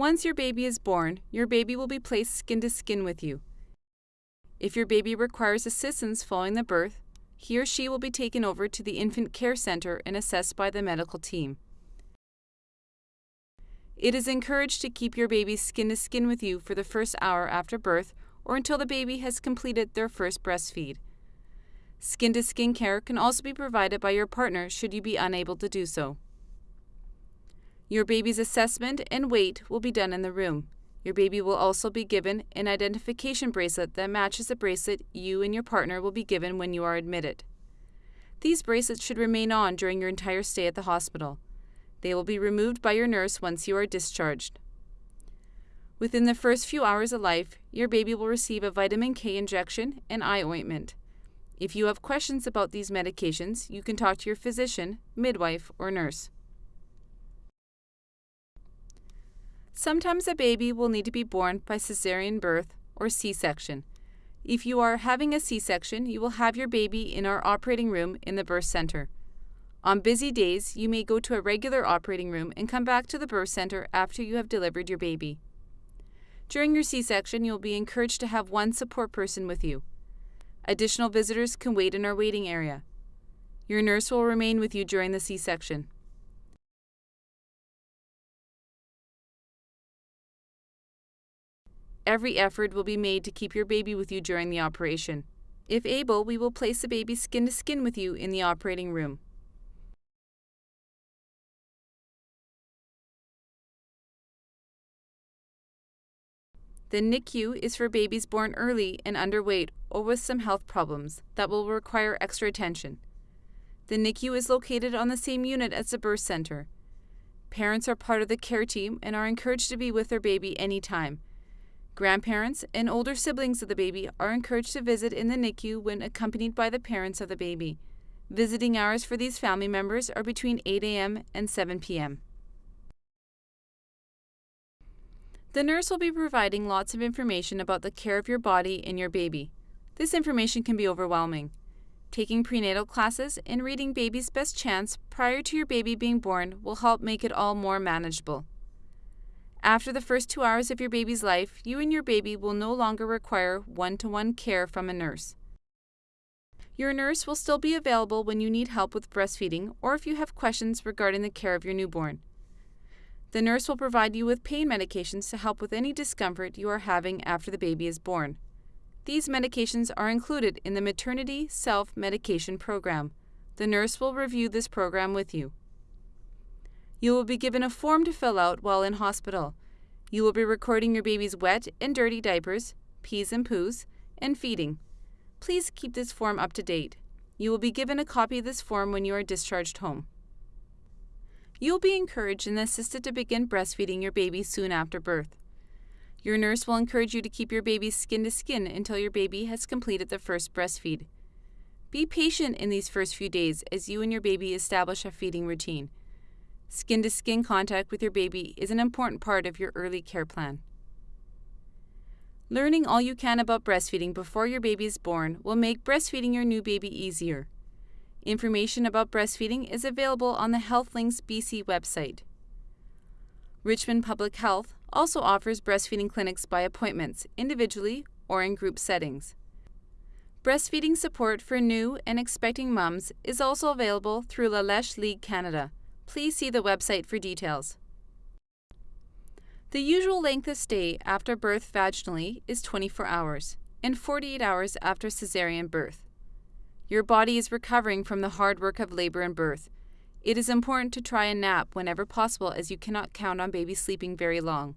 Once your baby is born, your baby will be placed skin to skin with you. If your baby requires assistance following the birth, he or she will be taken over to the Infant Care Center and assessed by the medical team. It is encouraged to keep your baby skin to skin with you for the first hour after birth or until the baby has completed their first breastfeed. Skin to skin care can also be provided by your partner should you be unable to do so. Your baby's assessment and weight will be done in the room. Your baby will also be given an identification bracelet that matches the bracelet you and your partner will be given when you are admitted. These bracelets should remain on during your entire stay at the hospital. They will be removed by your nurse once you are discharged. Within the first few hours of life, your baby will receive a vitamin K injection and eye ointment. If you have questions about these medications, you can talk to your physician, midwife, or nurse. Sometimes a baby will need to be born by cesarean birth or C section. If you are having a C section, you will have your baby in our operating room in the birth center. On busy days, you may go to a regular operating room and come back to the birth center after you have delivered your baby. During your C section, you will be encouraged to have one support person with you. Additional visitors can wait in our waiting area. Your nurse will remain with you during the C section. Every effort will be made to keep your baby with you during the operation. If able, we will place the baby skin to skin with you in the operating room. The NICU is for babies born early and underweight or with some health problems that will require extra attention. The NICU is located on the same unit as the birth center. Parents are part of the care team and are encouraged to be with their baby anytime. Grandparents and older siblings of the baby are encouraged to visit in the NICU when accompanied by the parents of the baby. Visiting hours for these family members are between 8 a.m. and 7 p.m. The nurse will be providing lots of information about the care of your body and your baby. This information can be overwhelming. Taking prenatal classes and reading Baby's Best Chance prior to your baby being born will help make it all more manageable. After the first two hours of your baby's life, you and your baby will no longer require one to one care from a nurse. Your nurse will still be available when you need help with breastfeeding or if you have questions regarding the care of your newborn. The nurse will provide you with pain medications to help with any discomfort you are having after the baby is born. These medications are included in the Maternity Self Medication Program. The nurse will review this program with you. You will be given a form to fill out while in hospital. You will be recording your baby's wet and dirty diapers, pees and poos, and feeding. Please keep this form up to date. You will be given a copy of this form when you are discharged home. You will be encouraged and assisted to begin breastfeeding your baby soon after birth. Your nurse will encourage you to keep your baby skin to skin until your baby has completed the first breastfeed. Be patient in these first few days as you and your baby establish a feeding routine. Skin to skin contact with your baby is an important part of your early care plan. Learning all you can about breastfeeding before your baby is born will make breastfeeding your new baby easier. Information about breastfeeding is available on the HealthLinks BC website. Richmond Public Health also offers breastfeeding clinics by appointments, individually or in group settings. Breastfeeding support for new and expecting mums is also available through La Leche League Canada. Please see the website for details. The usual length of stay after birth vaginally is 24 hours and 48 hours after cesarean birth. Your body is recovering from the hard work of labor and birth. It is important to try a nap whenever possible as you cannot count on baby sleeping very long.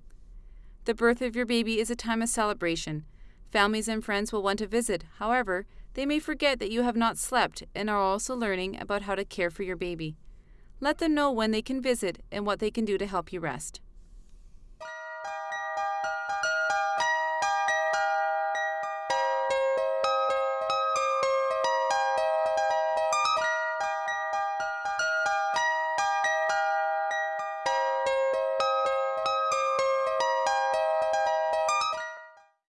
The birth of your baby is a time of celebration. Families and friends will want to visit, however, they may forget that you have not slept and are also learning about how to care for your baby. Let them know when they can visit and what they can do to help you rest.